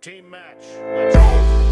Team match. Let's go.